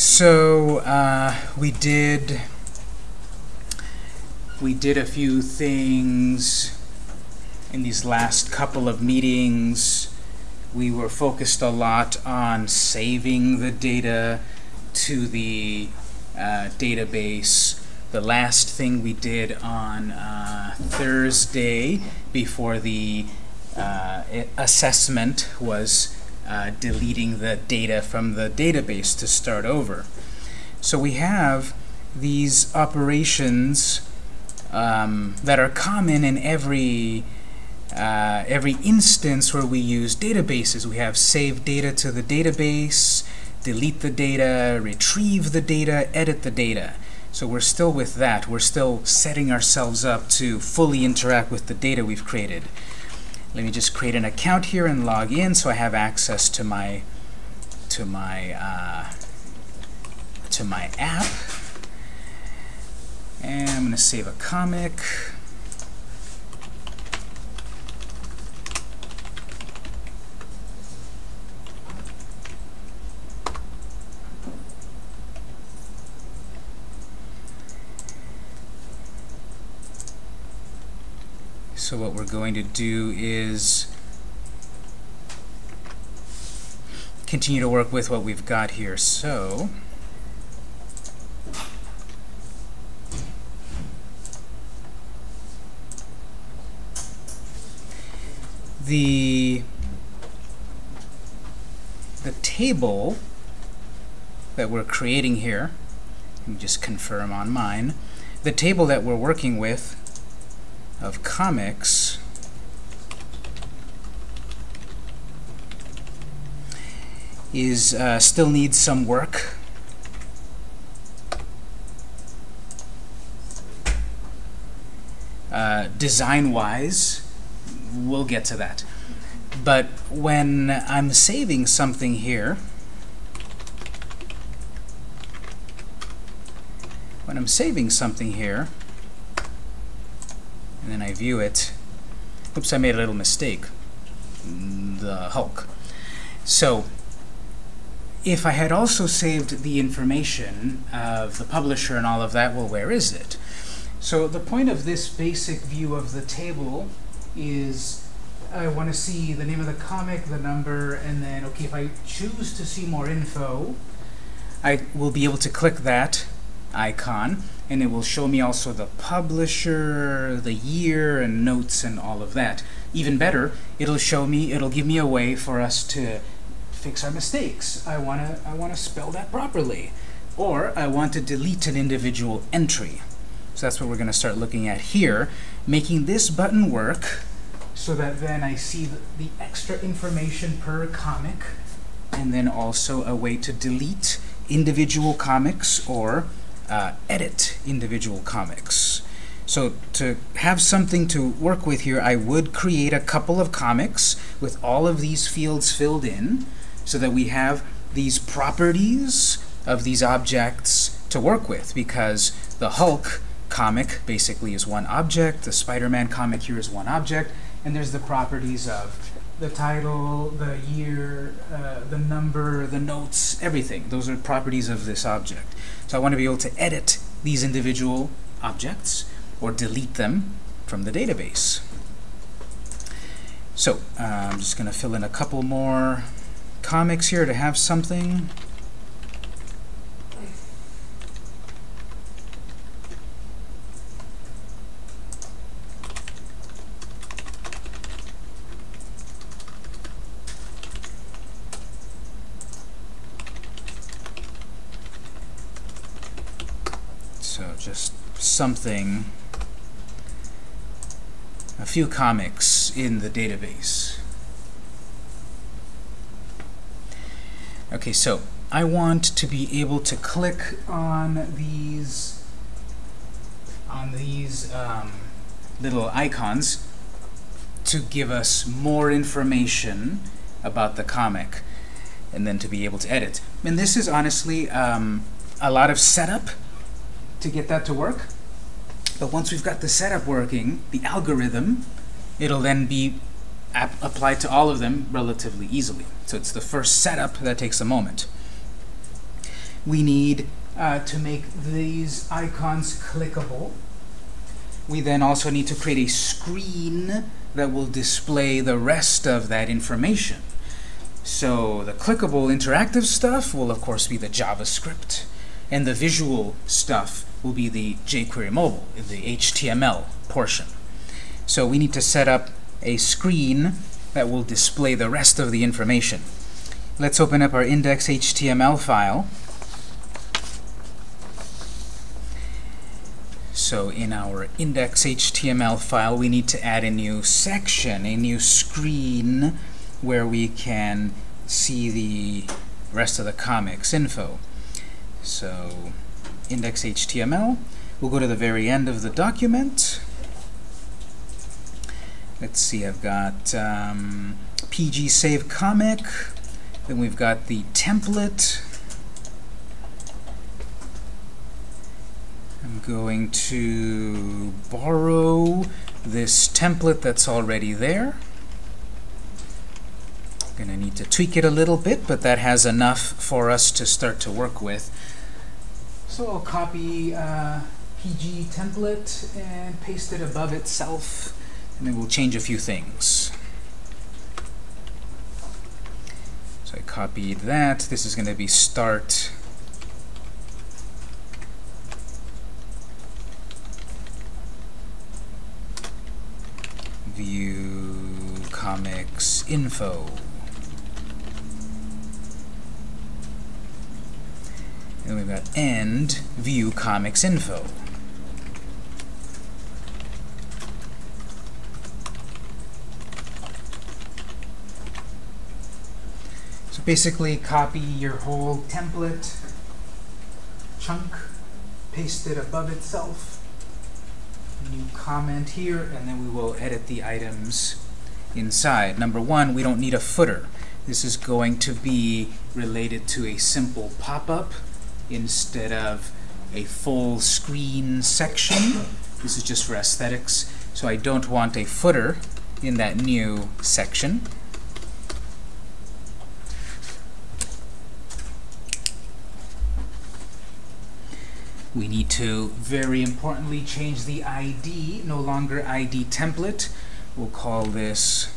So uh, we did we did a few things in these last couple of meetings. We were focused a lot on saving the data to the uh, database. The last thing we did on uh, Thursday before the uh, assessment was uh, deleting the data from the database to start over. So we have these operations um, that are common in every uh, every instance where we use databases. We have save data to the database, delete the data, retrieve the data, edit the data. So we're still with that. We're still setting ourselves up to fully interact with the data we've created. Let me just create an account here and log in so I have access to my to my uh, to my app. And I'm going to save a comic. So what we're going to do is continue to work with what we've got here. So the the table that we're creating here, let me just confirm on mine, the table that we're working with of comics is uh, still needs some work. Uh, Design-wise, we'll get to that. But when I'm saving something here, when I'm saving something here, view it. Oops, I made a little mistake. The Hulk. So if I had also saved the information of the publisher and all of that, well, where is it? So the point of this basic view of the table is I want to see the name of the comic, the number, and then, okay, if I choose to see more info, I will be able to click that icon and it will show me also the publisher, the year, and notes and all of that. Even better, it'll show me, it'll give me a way for us to fix our mistakes. I want to I want to spell that properly. Or I want to delete an individual entry. So that's what we're going to start looking at here, making this button work so that then I see the, the extra information per comic, and then also a way to delete individual comics or uh, edit individual comics. So to have something to work with here, I would create a couple of comics with all of these fields filled in so that we have these properties of these objects to work with because the Hulk comic basically is one object, the Spider-Man comic here is one object, and there's the properties of the title, the year, uh, the number, the notes, everything. Those are properties of this object. So I want to be able to edit these individual objects or delete them from the database. So uh, I'm just going to fill in a couple more comics here to have something. Something, a few comics in the database. Okay, so I want to be able to click on these on these um, little icons to give us more information about the comic and then to be able to edit. And this is honestly um, a lot of setup to get that to work. But once we've got the setup working, the algorithm, it'll then be applied to all of them relatively easily. So it's the first setup that takes a moment. we need uh, to make these icons clickable. We then also need to create a screen that will display the rest of that information. So the clickable interactive stuff will of course be the JavaScript, and the visual stuff will be the jQuery mobile, the HTML portion. So we need to set up a screen that will display the rest of the information. Let's open up our index.html file. So in our index.html file, we need to add a new section, a new screen where we can see the rest of the comics info. So index.html, we'll go to the very end of the document. Let's see, I've got um, PG save comic, then we've got the template. I'm going to borrow this template that's already there. I'm Going to need to tweak it a little bit, but that has enough for us to start to work with. So I'll copy uh, PG template and paste it above itself, and then we'll change a few things. So I copied that. This is going to be start view comics info. And we've got end view comics info. So basically copy your whole template chunk, paste it above itself, new comment here, and then we will edit the items inside. Number one, we don't need a footer. This is going to be related to a simple pop-up instead of a full screen section. This is just for aesthetics. So I don't want a footer in that new section. We need to, very importantly, change the ID, no longer ID template. We'll call this,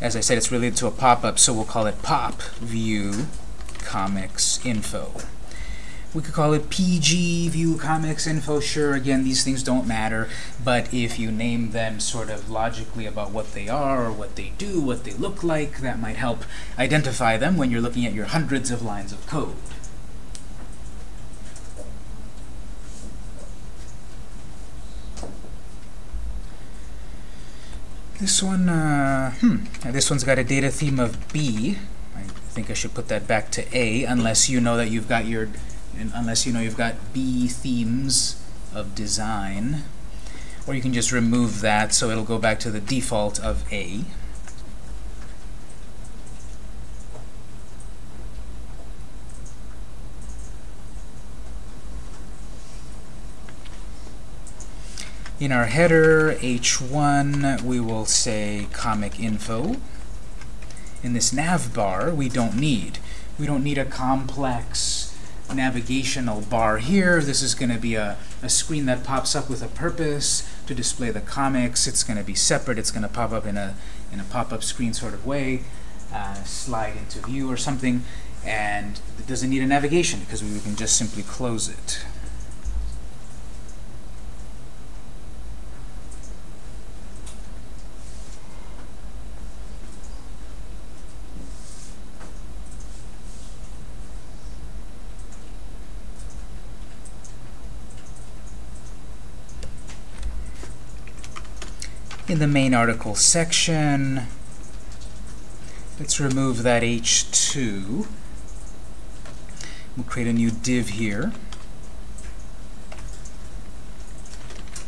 as I said, it's related to a pop-up, so we'll call it pop view comics info. We could call it PG view comics info. Sure, again, these things don't matter, but if you name them sort of logically about what they are or what they do, what they look like, that might help identify them when you're looking at your hundreds of lines of code. This one, uh, hmm, this one's got a data theme of B. I think I should put that back to A, unless you know that you've got your, unless you know you've got B themes of design. Or you can just remove that so it'll go back to the default of A. In our header, h1, we will say comic info. In this nav bar, we don't need. We don't need a complex navigational bar here. This is going to be a, a screen that pops up with a purpose to display the comics. It's going to be separate. It's going to pop up in a, in a pop-up screen sort of way, uh, slide into view or something, and it doesn't need a navigation because we can just simply close it. In the main article section. Let's remove that h2. We'll create a new div here.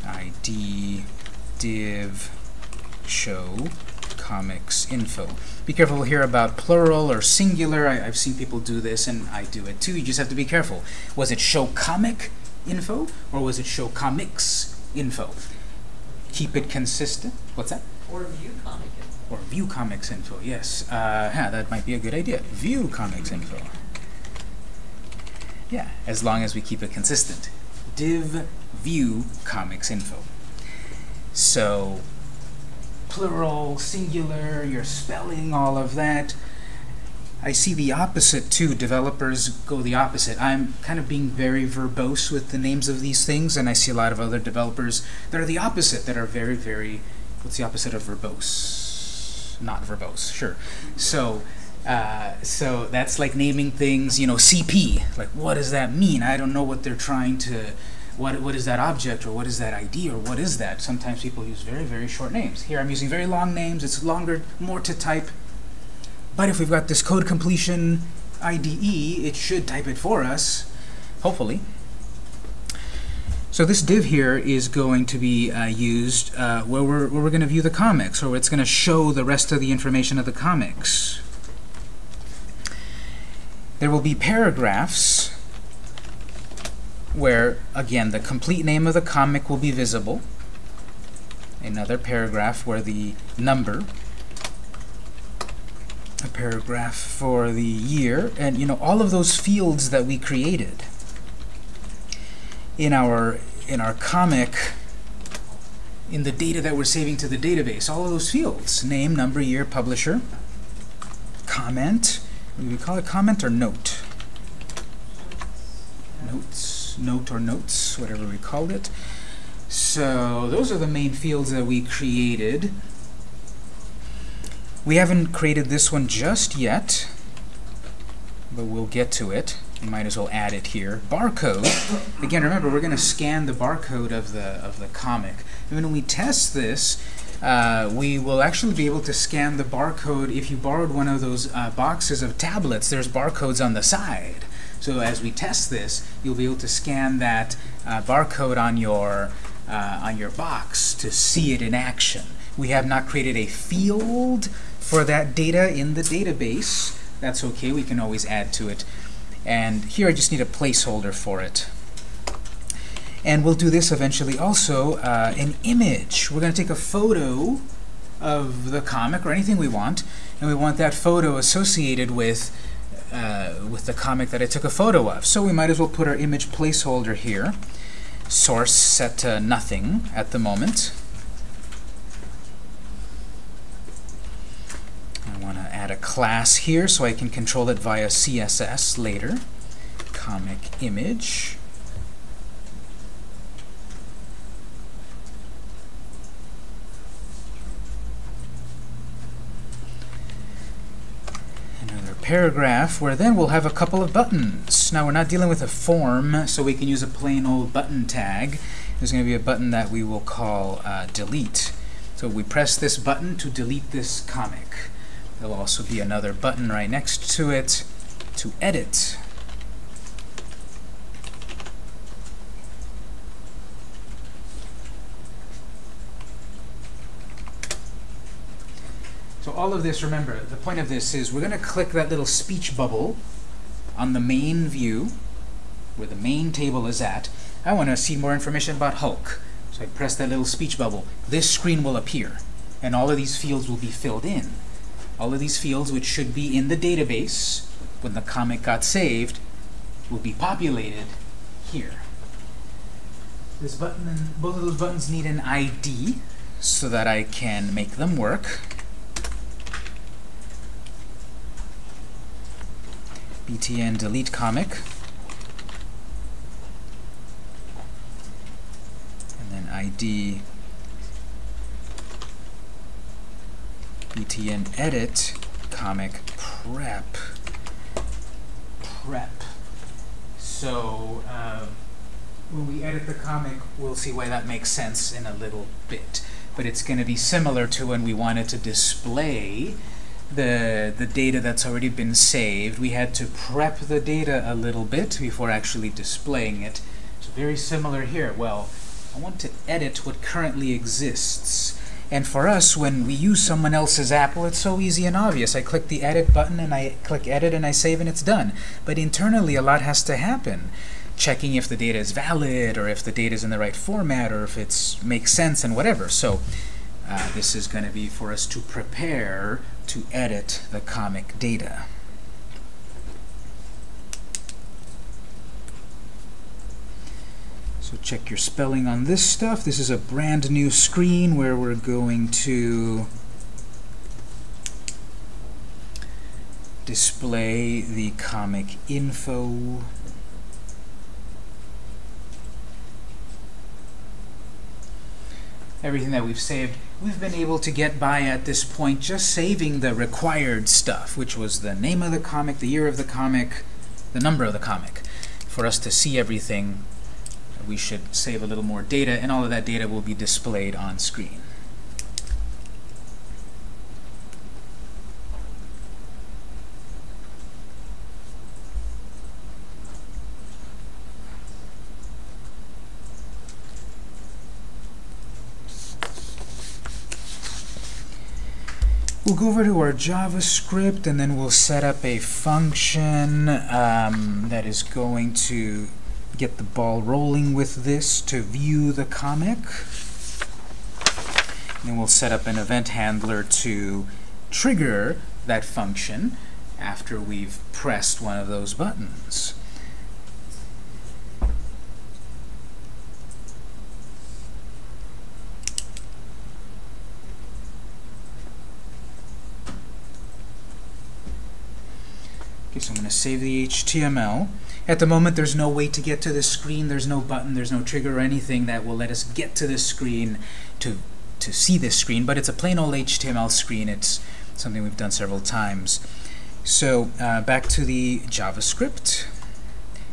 id div show comics info. Be careful here about plural or singular. I, have seen people do this, and I do it too. You just have to be careful. Was it show comic info, or was it show comics info? Keep it consistent. What's that? Or view comic info. Or view comics info, yes. Uh, yeah, that might be a good idea. View comics info. Yeah, as long as we keep it consistent. Div view comics info. So plural, singular, your spelling, all of that. I see the opposite too. Developers go the opposite. I'm kind of being very verbose with the names of these things, and I see a lot of other developers that are the opposite, that are very, very, what's the opposite of verbose? Not verbose, sure. So, uh, so that's like naming things, you know, CP. Like, what does that mean? I don't know what they're trying to, what, what is that object, or what is that ID, or what is that? Sometimes people use very, very short names. Here I'm using very long names. It's longer, more to type. But if we've got this code completion IDE, it should type it for us, hopefully. So this div here is going to be uh, used uh, where we're, where we're going to view the comics, or it's going to show the rest of the information of the comics. There will be paragraphs where, again, the complete name of the comic will be visible. Another paragraph where the number a paragraph for the year, and you know all of those fields that we created in our in our comic in the data that we're saving to the database, all of those fields, name, number, year, publisher, comment, we call it comment or note? Notes, note or notes, whatever we called it. So those are the main fields that we created. We haven't created this one just yet, but we'll get to it. We might as well add it here. Barcode. Again, remember, we're going to scan the barcode of the, of the comic. And when we test this, uh, we will actually be able to scan the barcode. If you borrowed one of those uh, boxes of tablets, there's barcodes on the side. So as we test this, you'll be able to scan that uh, barcode on your, uh, on your box to see it in action. We have not created a field for that data in the database. That's okay, we can always add to it. And here I just need a placeholder for it. And we'll do this eventually also, uh, an image. We're going to take a photo of the comic or anything we want, and we want that photo associated with uh, with the comic that I took a photo of. So we might as well put our image placeholder here. Source set to nothing at the moment. Add a class here so I can control it via CSS later. Comic image. Another paragraph where then we'll have a couple of buttons. Now we're not dealing with a form, so we can use a plain old button tag. There's going to be a button that we will call uh, delete. So we press this button to delete this comic. There'll also be another button right next to it to edit. So all of this, remember, the point of this is we're going to click that little speech bubble on the main view, where the main table is at. I want to see more information about Hulk. So I press that little speech bubble. This screen will appear, and all of these fields will be filled in all of these fields which should be in the database when the comic got saved will be populated here. This button and both of those buttons need an ID so that I can make them work. btn delete comic. And then ID btn edit comic prep. Prep. So uh, when we edit the comic we'll see why that makes sense in a little bit. But it's going to be similar to when we wanted to display the the data that's already been saved. We had to prep the data a little bit before actually displaying it. So very similar here. Well I want to edit what currently exists and for us, when we use someone else's Apple, it's so easy and obvious. I click the edit button and I click edit and I save and it's done. But internally, a lot has to happen. Checking if the data is valid or if the data is in the right format or if it makes sense and whatever. So uh, this is going to be for us to prepare to edit the comic data. So check your spelling on this stuff. This is a brand new screen where we're going to display the comic info. Everything that we've saved, we've been able to get by at this point just saving the required stuff, which was the name of the comic, the year of the comic, the number of the comic. For us to see everything, we should save a little more data, and all of that data will be displayed on screen. We'll go over to our JavaScript and then we'll set up a function um, that is going to get the ball rolling with this to view the comic. Then we'll set up an event handler to trigger that function after we've pressed one of those buttons. Okay, so I'm going to save the HTML. At the moment, there's no way to get to this screen. There's no button, there's no trigger or anything that will let us get to this screen to, to see this screen, but it's a plain old HTML screen. It's something we've done several times. So uh, back to the JavaScript,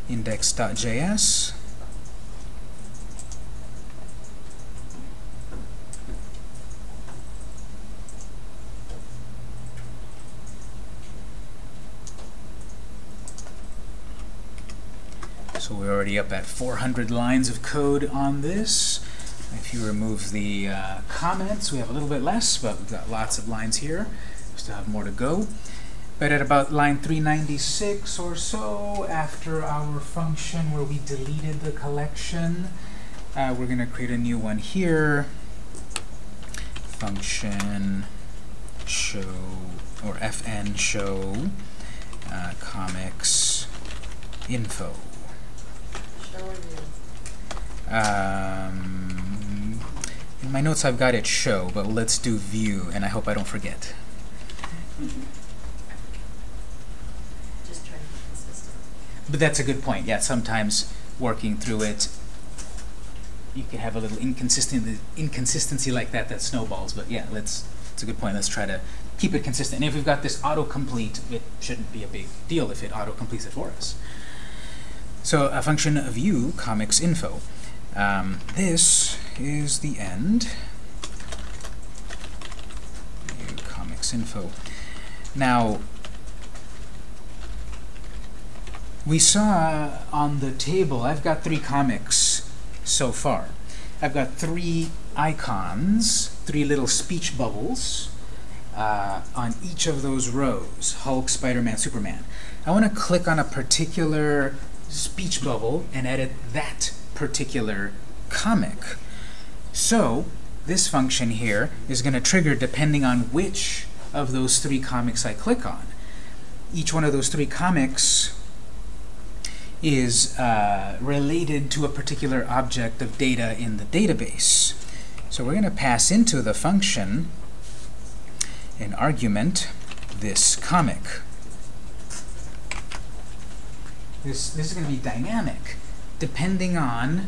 index.js. we're already up at 400 lines of code on this. If you remove the uh, comments, we have a little bit less, but we've got lots of lines here. We still have more to go. But at about line 396 or so, after our function where we deleted the collection, uh, we're going to create a new one here. Function show, or fn show uh, comics info. Um, in my notes I've got it show, but let's do view, and I hope I don't forget. Just trying to be consistent. But that's a good point. Yeah, sometimes working through it, you can have a little inconsistent inconsistency like that that snowballs. But yeah, let's. It's a good point. Let's try to keep it consistent. And if we've got this autocomplete, it shouldn't be a big deal if it autocompletes it for us. So a function view comics info. Um, this is the end. View comics info. Now, we saw on the table, I've got three comics so far. I've got three icons, three little speech bubbles uh, on each of those rows, Hulk, Spider-Man, Superman. I want to click on a particular speech bubble and edit that particular comic. So this function here is going to trigger depending on which of those three comics I click on. Each one of those three comics is uh, related to a particular object of data in the database. So we're going to pass into the function an argument, this comic. This, this is going to be dynamic. Depending on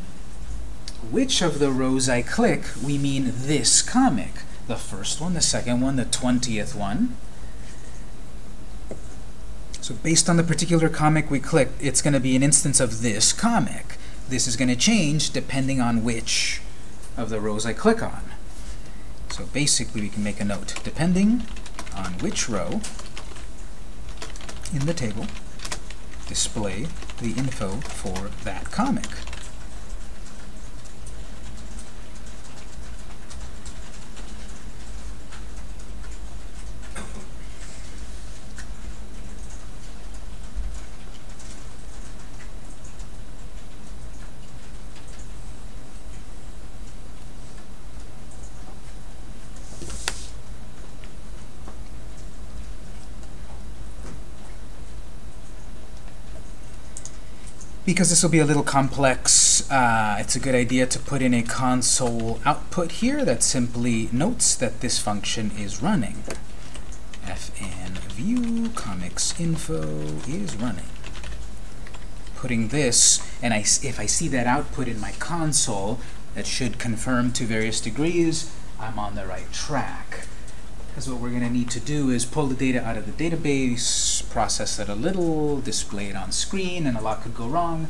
which of the rows I click, we mean this comic. The first one, the second one, the 20th one. So based on the particular comic we click, it's going to be an instance of this comic. This is going to change depending on which of the rows I click on. So basically we can make a note. Depending on which row in the table, display the info for that comic. Because this will be a little complex, uh, it's a good idea to put in a console output here that simply notes that this function is running. fn view comics info is running. Putting this, and I, if I see that output in my console, that should confirm to various degrees I'm on the right track. Because what we're going to need to do is pull the data out of the database, process it a little, display it on screen, and a lot could go wrong.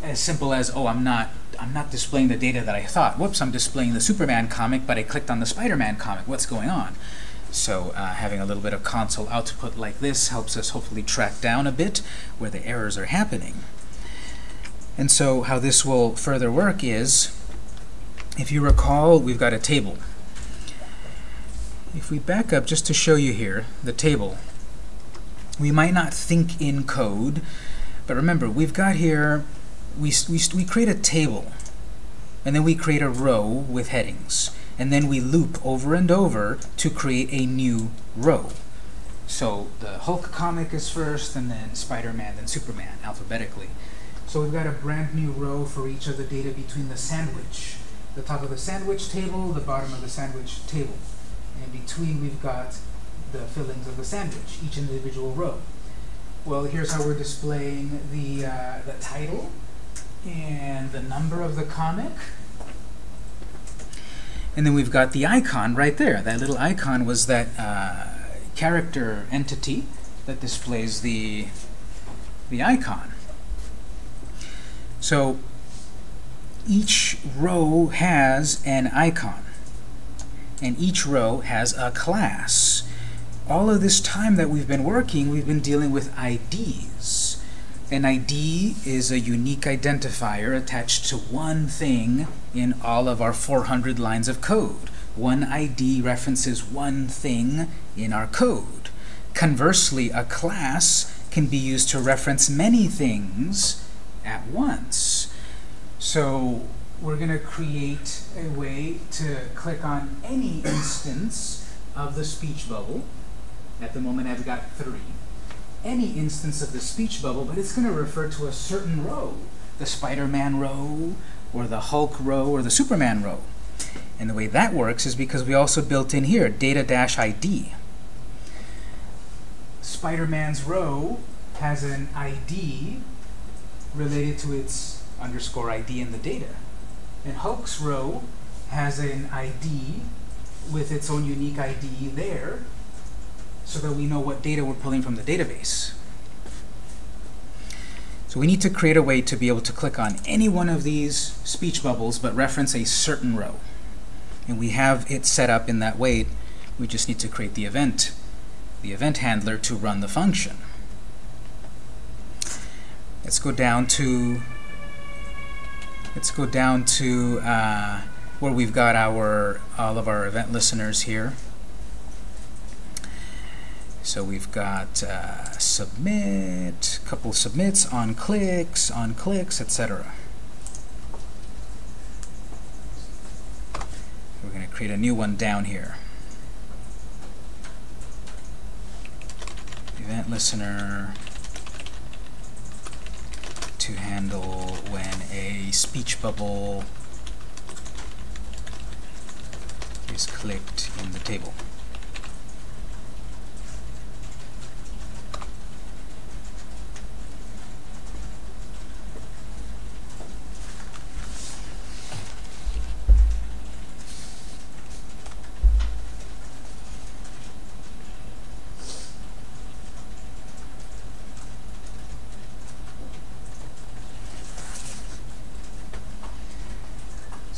As simple as, oh, I'm not, I'm not displaying the data that I thought. Whoops, I'm displaying the Superman comic, but I clicked on the Spider-Man comic. What's going on? So uh, having a little bit of console output like this helps us hopefully track down a bit where the errors are happening. And so how this will further work is, if you recall, we've got a table. If we back up just to show you here, the table, we might not think in code, but remember, we've got here, we, we, we create a table, and then we create a row with headings, and then we loop over and over to create a new row. So the Hulk comic is first, and then Spider-Man, then Superman, alphabetically. So we've got a brand new row for each of the data between the sandwich. The top of the sandwich table, the bottom of the sandwich table. And in between we've got the fillings of the sandwich, each individual row. Well, here's how we're displaying the, uh, the title and the number of the comic. And then we've got the icon right there. That little icon was that uh, character entity that displays the, the icon. So each row has an icon, and each row has a class. All of this time that we've been working, we've been dealing with IDs. An ID is a unique identifier attached to one thing in all of our 400 lines of code. One ID references one thing in our code. Conversely, a class can be used to reference many things at once. So we're going to create a way to click on any instance of the speech bubble. At the moment I've got three. Any instance of the speech bubble, but it's going to refer to a certain row. The Spider-Man row, or the Hulk row, or the Superman row. And the way that works is because we also built in here data-id. Spider-Man's row has an ID related to its underscore ID in the data. And Hulk's row has an ID with its own unique ID there so that we know what data we're pulling from the database. So we need to create a way to be able to click on any one of these speech bubbles but reference a certain row. And we have it set up in that way. We just need to create the event, the event handler to run the function. Let's go down to let's go down to uh, where we've got our all of our event listeners here. So we've got uh, submit, couple submits, on clicks, on clicks, etc. We're going to create a new one down here. Event listener to handle when a speech bubble is clicked in the table.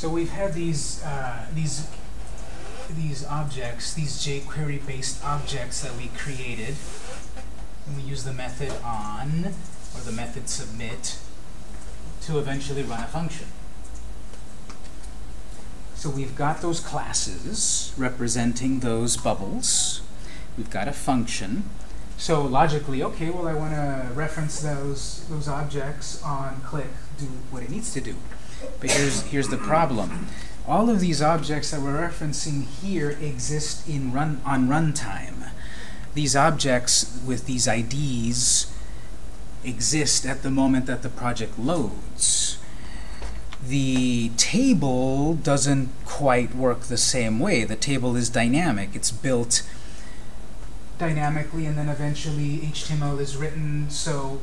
So we've had these uh, these these objects, these jQuery-based objects that we created, and we use the method on or the method submit to eventually run a function. So we've got those classes representing those bubbles. We've got a function. So logically, okay, well I want to reference those those objects on click, do what it needs to do. But here's, here's the problem. All of these objects that we're referencing here exist in run on runtime. These objects with these IDs exist at the moment that the project loads. The table doesn't quite work the same way. The table is dynamic. It's built dynamically and then eventually HTML is written so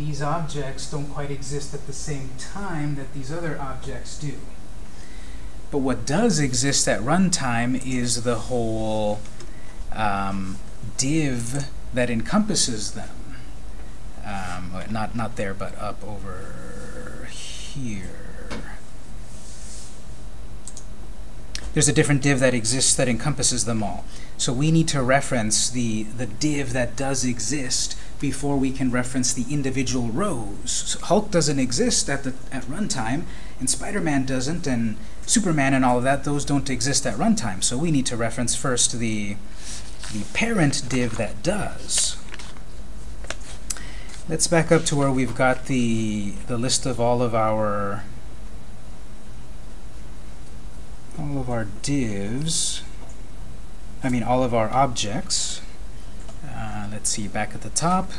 these objects don't quite exist at the same time that these other objects do. But what does exist at runtime is the whole um, div that encompasses them. Um, not not there, but up over here. There's a different div that exists that encompasses them all. So we need to reference the the div that does exist before we can reference the individual rows. So Hulk doesn't exist at the at runtime, and Spider-Man doesn't, and Superman and all of that. Those don't exist at runtime. So we need to reference first the the parent div that does. Let's back up to where we've got the the list of all of our all of our divs. I mean all of our objects. Let's see, back at the top.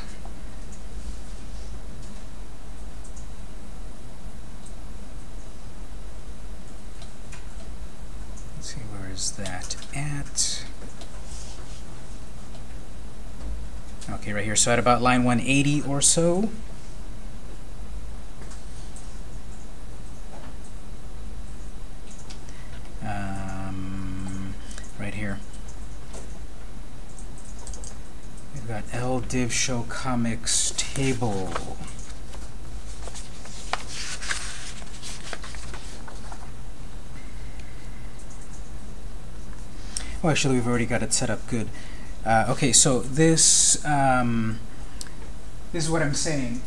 Let's see, where is that at? Okay, right here. So at about line 180 or so. Um, right here. We've got L div show comics table. Oh, actually, we've already got it set up good. Uh, okay, so this um, this is what I'm saying.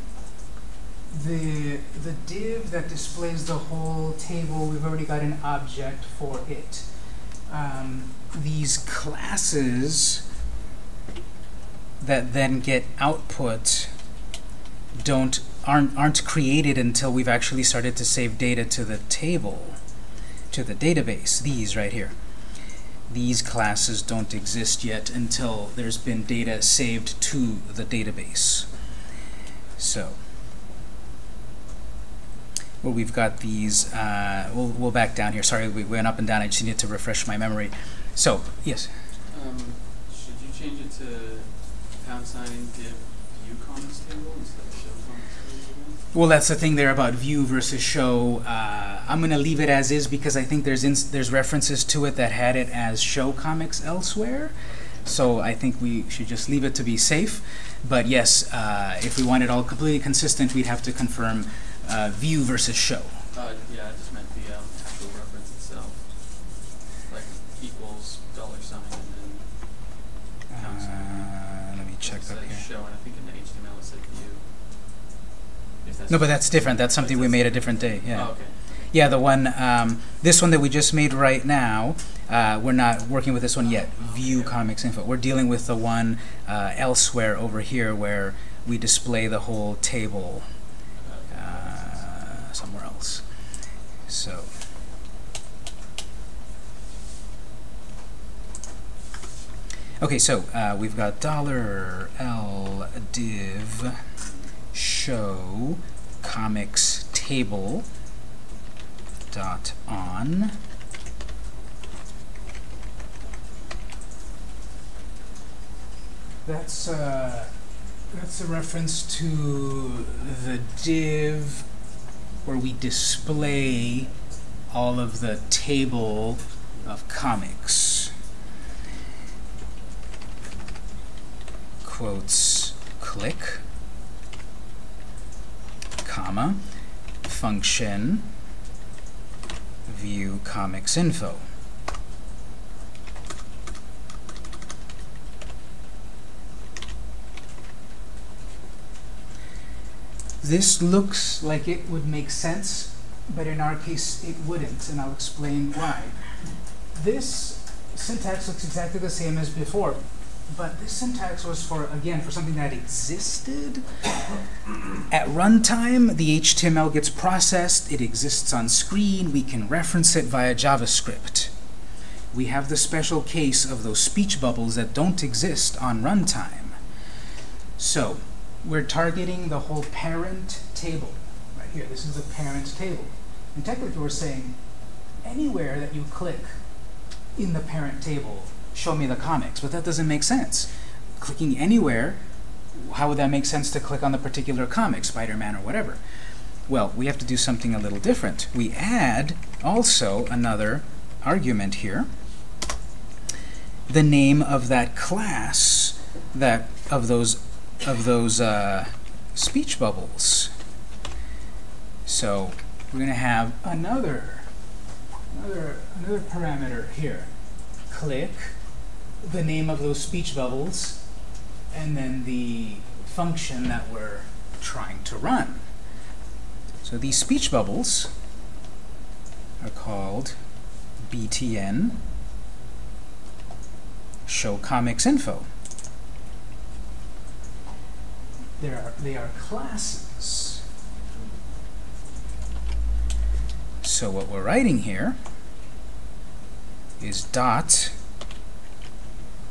The the div that displays the whole table, we've already got an object for it. Um, these classes that then get output don't aren't aren't created until we've actually started to save data to the table, to the database. These right here these classes don't exist yet until there's been data saved to the database. So, well, we've got these, uh, we'll, we'll back down here. Sorry, we went up and down. I just need to refresh my memory. So, yes? Um, should you change it to pound sign div view comments table instead of show comments table? Well, that's the thing there about view versus show. Uh, I'm going to leave it as is because I think there's there's references to it that had it as show comics elsewhere. So I think we should just leave it to be safe. But yes, uh, if we want it all completely consistent, we'd have to confirm uh, view versus show. Uh, yeah, I just meant the um, actual reference itself. Like equals dollar sign and then pound sign. Check up here. show, and I think in the HTML it said view. If No, but that's different. That's something we made a different day. Yeah. Oh, okay. Yeah, the one, um, this one that we just made right now, uh, we're not working with this one yet, View Comics Info. We're dealing with the one uh, elsewhere over here where we display the whole table uh, somewhere else. So, okay, so uh, we've got dollar $L div show comics table dot on. That's uh, that's a reference to the div where we display all of the table of comics quotes click comma function view comics info. This looks like it would make sense, but in our case it wouldn't, and I'll explain why. This syntax looks exactly the same as before, but this syntax was for, again, for something that existed. At runtime, the HTML gets processed, it exists on screen, we can reference it via JavaScript. We have the special case of those speech bubbles that don't exist on runtime. So, we're targeting the whole parent table. Right here, this is the parent table. And technically we're saying anywhere that you click in the parent table, show me the comics. But that doesn't make sense. Clicking anywhere, how would that make sense to click on the particular comic, Spider-Man or whatever? Well, we have to do something a little different. We add also another argument here, the name of that class that of those of those uh, speech bubbles. So we're going to have another another another parameter here. Click the name of those speech bubbles, and then the function that we're trying to run. So these speech bubbles are called btn show comics info. There are, they are classes. So what we're writing here is dot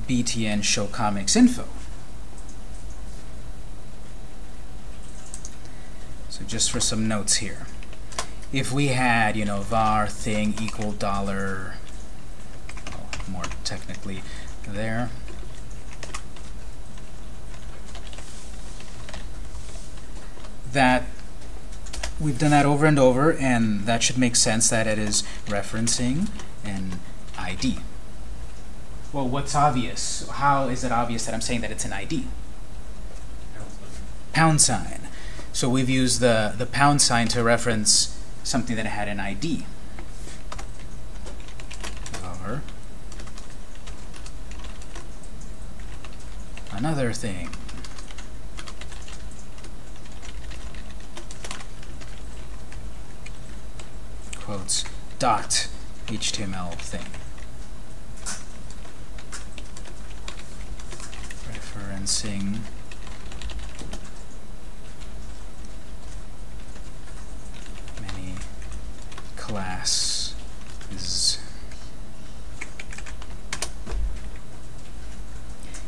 btn show comics info. So just for some notes here. If we had, you know, var thing equal dollar, well, more technically there, that we've done that over and over, and that should make sense that it is referencing an ID. Well, what's obvious? How is it obvious that I'm saying that it's an ID? Pound sign. So we've used the, the pound sign to reference something that had an ID. Or another thing. Quotes dot HTML thing. Referencing many classes.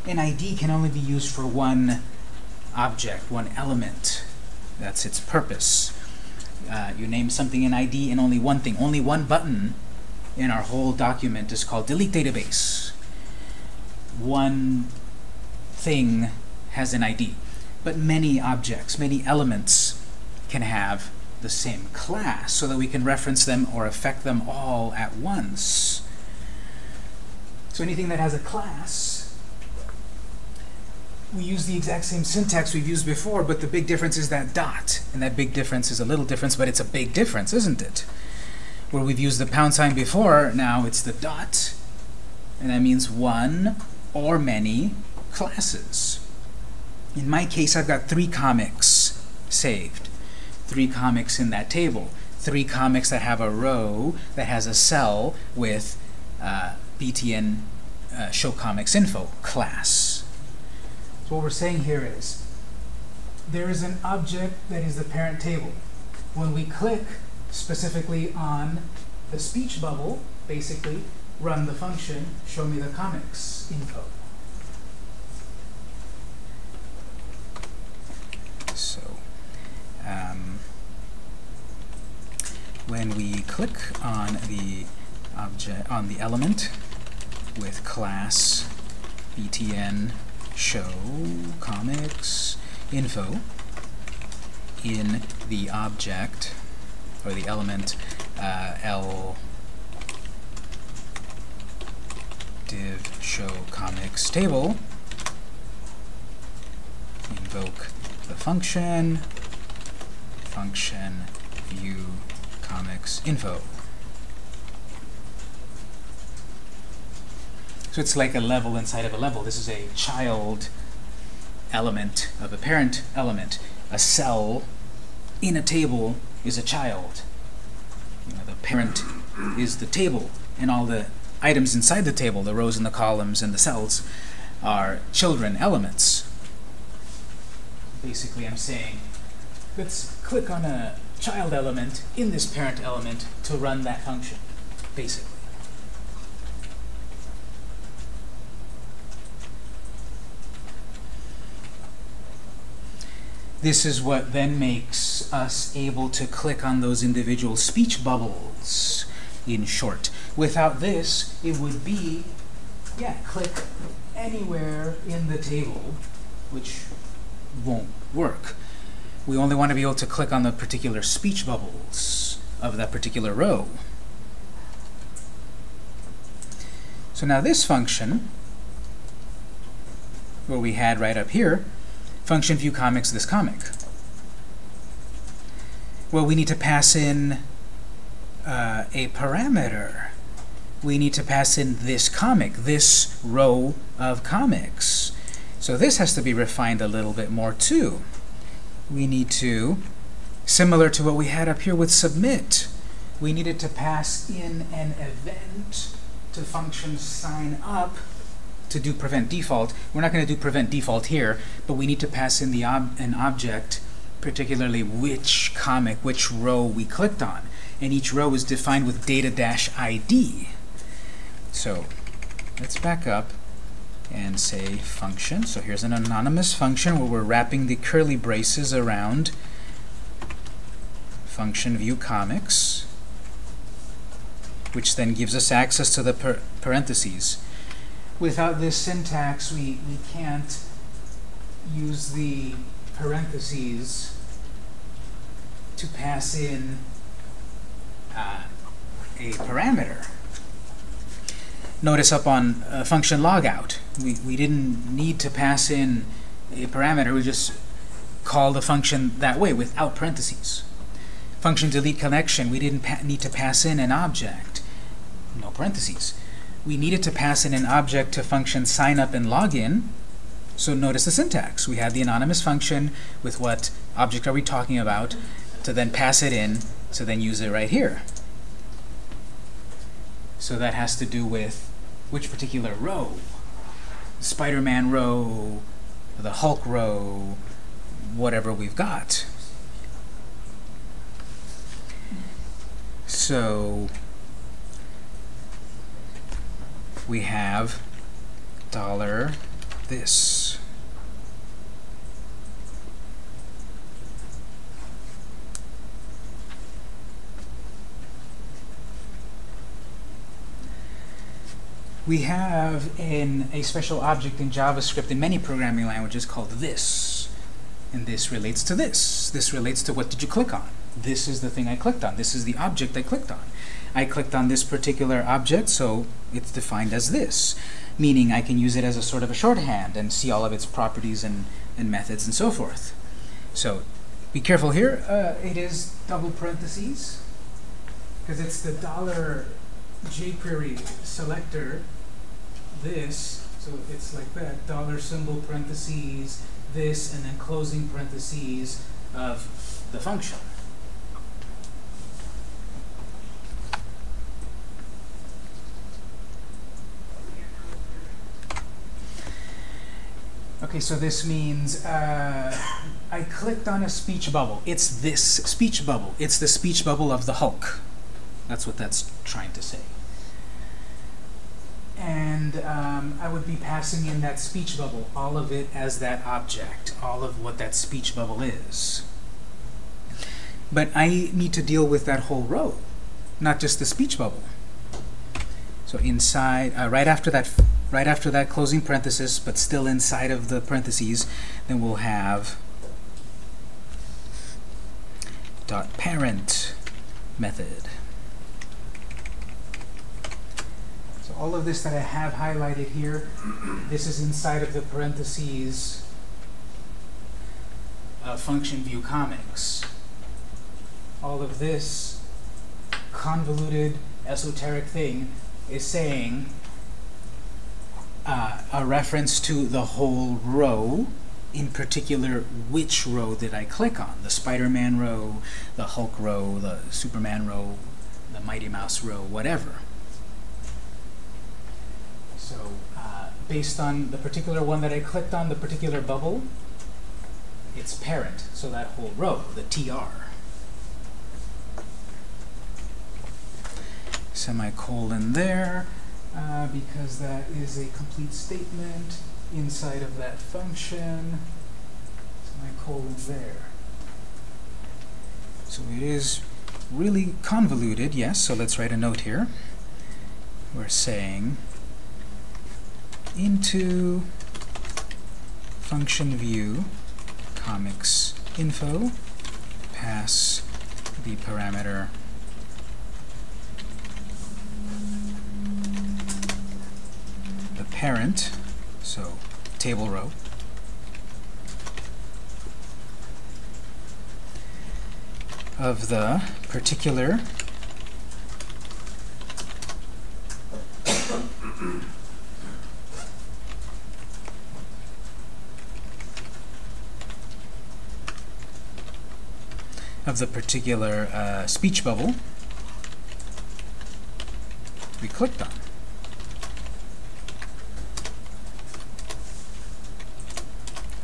An ID can only be used for one object, one element. That's its purpose. Uh, you name something an ID and only one thing, only one button in our whole document is called delete database. One thing has an ID, but many objects, many elements can have the same class so that we can reference them or affect them all at once. So anything that has a class, we use the exact same syntax we've used before, but the big difference is that dot. And that big difference is a little difference, but it's a big difference, isn't it? Where we've used the pound sign before, now it's the dot, and that means one or many classes. In my case, I've got three comics saved. Three comics in that table. Three comics that have a row that has a cell with uh, BTN uh, show comics info class. So what we're saying here is there is an object that is the parent table. When we click specifically on the speech bubble, basically run the function show me the comics info. So um, when we click on the object on the element with class btn show comics info in the object or the element uh, l div show comics table invoke the function function view comics info So it's like a level inside of a level. This is a child element of a parent element. A cell in a table is a child. You know, the parent is the table, and all the items inside the table, the rows and the columns and the cells, are children elements. Basically, I'm saying, let's click on a child element in this parent element to run that function, basically. This is what then makes us able to click on those individual speech bubbles, in short. Without this, it would be, yeah, click anywhere in the table, which won't work. We only want to be able to click on the particular speech bubbles of that particular row. So now this function, what we had right up here, function view comics this comic. Well, we need to pass in uh, a parameter. We need to pass in this comic, this row of comics. So this has to be refined a little bit more too. We need to, similar to what we had up here with submit, we needed to pass in an event to function sign up to do prevent default. We're not going to do prevent default here, but we need to pass in the ob an object, particularly which comic, which row we clicked on. And each row is defined with data-id. So let's back up and say function. So here's an anonymous function where we're wrapping the curly braces around function view comics, which then gives us access to the par parentheses. Without this syntax, we, we can't use the parentheses to pass in uh, a parameter. Notice up on uh, function logout, we, we didn't need to pass in a parameter, we just call the function that way without parentheses. Function delete connection, we didn't need to pass in an object, no parentheses. We needed to pass in an object to function sign up and login, so notice the syntax. We had the anonymous function with what object are we talking about to then pass it in to then use it right here. So that has to do with which particular row. Spider-Man row, the Hulk row, whatever we've got. So we have dollar this. We have in a special object in JavaScript in many programming languages called this. And this relates to this. This relates to what did you click on. This is the thing I clicked on. This is the object I clicked on. I clicked on this particular object, so it's defined as this, meaning I can use it as a sort of a shorthand and see all of its properties and, and methods and so forth. So be careful here. Uh, it is double parentheses, because it's the dollar jQuery selector this, so it's like that, dollar symbol parentheses, this, and then closing parentheses of the function. Okay, so this means uh, I clicked on a speech bubble. It's this speech bubble. It's the speech bubble of the Hulk. That's what that's trying to say and um, I would be passing in that speech bubble, all of it as that object, all of what that speech bubble is. But I need to deal with that whole row, not just the speech bubble. So inside, uh, right after that, right after that closing parenthesis, but still inside of the parentheses, then we'll have dot parent method. All of this that I have highlighted here, this is inside of the parentheses of function view comics. All of this convoluted, esoteric thing is saying uh, a reference to the whole row, in particular, which row did I click on? The Spider-Man row, the Hulk row, the Superman row, the Mighty Mouse row, whatever. So uh, based on the particular one that I clicked on, the particular bubble, it's parent, so that whole row, the TR. Semicolon there, uh, because that is a complete statement inside of that function. semicolon there. So it is really convoluted, yes, so let's write a note here. We're saying into function view comics info pass the parameter. The parent, so table row, of the particular of the particular uh, speech bubble we clicked on.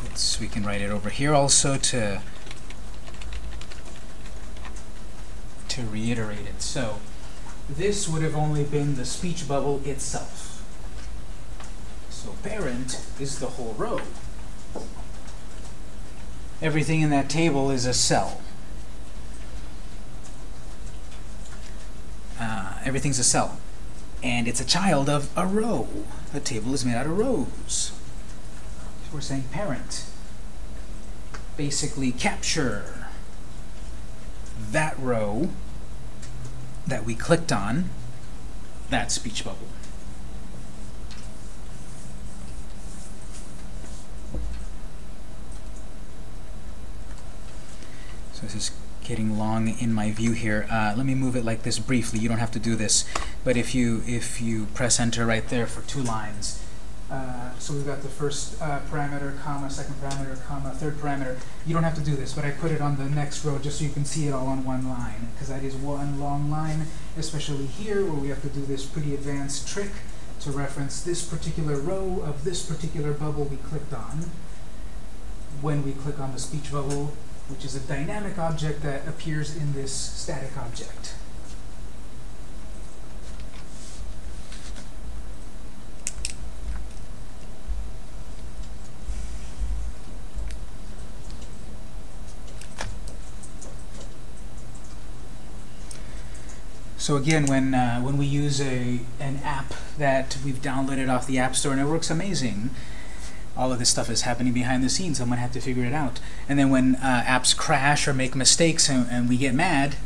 Let's, we can write it over here also to to reiterate it. So this would have only been the speech bubble itself. So parent is the whole row. Everything in that table is a cell. Uh, everything's a cell. And it's a child of a row. A table is made out of rows. So we're saying parent. Basically capture that row that we clicked on, that speech bubble. So this is getting long in my view here. Uh, let me move it like this briefly. You don't have to do this, but if you if you press enter right there for two lines, uh, so we've got the first uh, parameter, comma, second parameter, comma, third parameter. You don't have to do this, but I put it on the next row just so you can see it all on one line, because that is one long line, especially here where we have to do this pretty advanced trick to reference this particular row of this particular bubble we clicked on when we click on the speech bubble, which is a dynamic object that appears in this static object. So again, when uh, when we use a an app that we've downloaded off the App Store and it works amazing, all of this stuff is happening behind the scenes. Someone had to figure it out. And then when uh, apps crash or make mistakes and, and we get mad,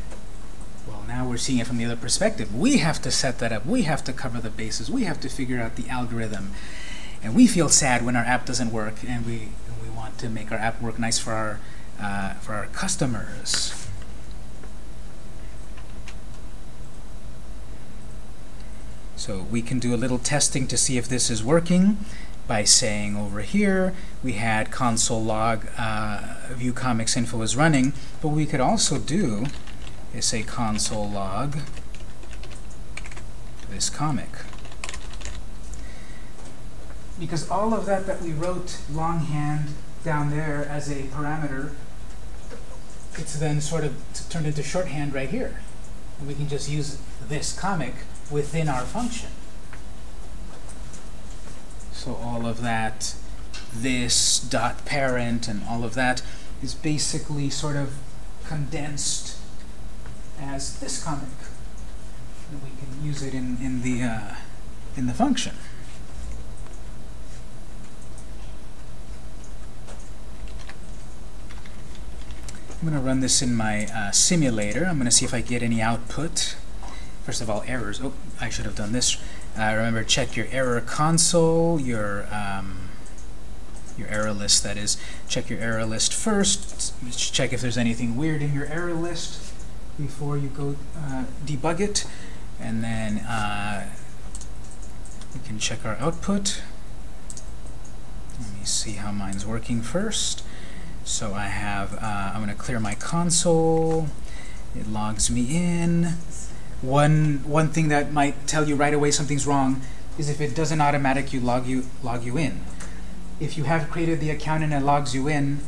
well, now we're seeing it from the other perspective. We have to set that up. We have to cover the bases. We have to figure out the algorithm. And we feel sad when our app doesn't work, and we we want to make our app work nice for our uh, for our customers. So we can do a little testing to see if this is working by saying over here we had console log uh, view comics info is running, but we could also do is say console log this comic. Because all of that that we wrote longhand down there as a parameter, it's then sort of turned into shorthand right here. And we can just use this comic within our function. So all of that, this dot parent and all of that is basically sort of condensed as this comic. And we can use it in, in the uh, in the function. I'm going to run this in my uh, simulator. I'm going to see if I get any output. First of all, errors. Oh, I should have done this. Uh, remember, check your error console, your um, your error list, that is. Check your error list first. Check if there's anything weird in your error list before you go uh, debug it. And then uh, we can check our output. Let me see how mine's working first. So I have, uh, I'm going to clear my console. It logs me in. One one thing that might tell you right away something's wrong is if it doesn't automatically log you log you in. If you have created the account and it logs you in,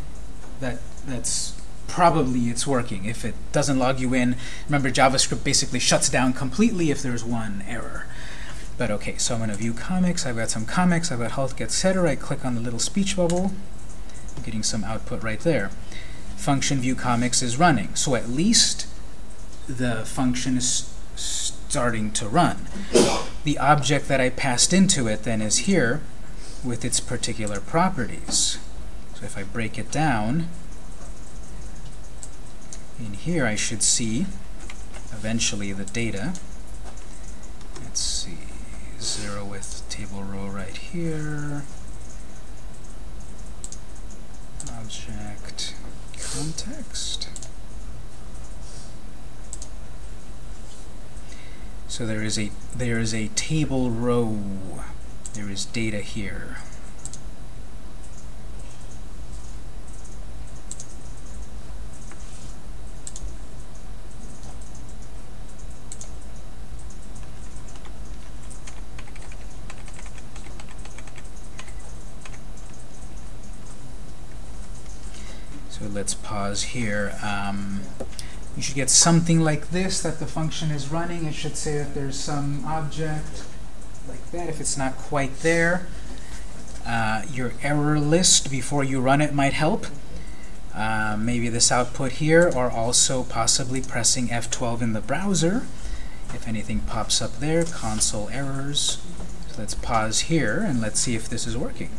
that that's probably it's working. If it doesn't log you in, remember JavaScript basically shuts down completely if there's one error. But okay, so I'm going to view comics. I've got some comics. I've got Hulk, etc. I click on the little speech bubble. I'm getting some output right there. Function view comics is running, so at least the function is starting to run. The object that I passed into it then is here with its particular properties. So if I break it down, in here I should see eventually the data. Let's see, zero with table row right here. Object context. So there is a there is a table row. There is data here. So let's pause here. Um, you should get something like this that the function is running. It should say that there's some object like that if it's not quite there. Uh, your error list before you run it might help. Uh, maybe this output here, or also possibly pressing F12 in the browser. If anything pops up there, console errors. So let's pause here and let's see if this is working.